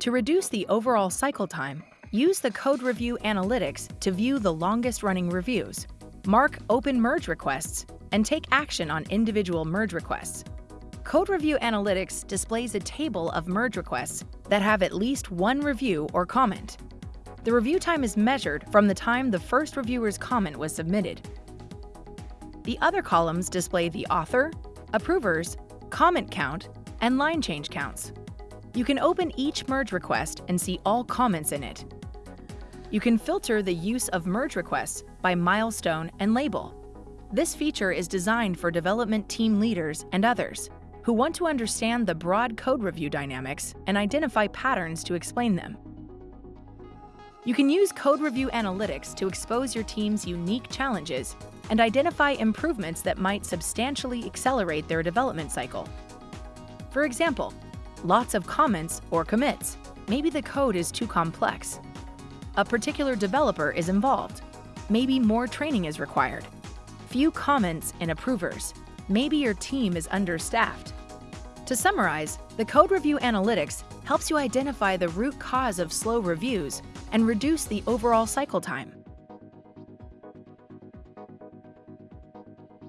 To reduce the overall cycle time, use the Code Review Analytics to view the longest running reviews, mark open merge requests, and take action on individual merge requests. Code Review Analytics displays a table of merge requests that have at least one review or comment. The review time is measured from the time the first reviewer's comment was submitted. The other columns display the author, approvers, comment count, and line change counts. You can open each merge request and see all comments in it. You can filter the use of merge requests by milestone and label. This feature is designed for development team leaders and others who want to understand the broad code review dynamics and identify patterns to explain them. You can use Code Review Analytics to expose your team's unique challenges and identify improvements that might substantially accelerate their development cycle. For example, lots of comments or commits. Maybe the code is too complex. A particular developer is involved. Maybe more training is required. Few comments and approvers. Maybe your team is understaffed. To summarize, the Code Review Analytics helps you identify the root cause of slow reviews and reduce the overall cycle time.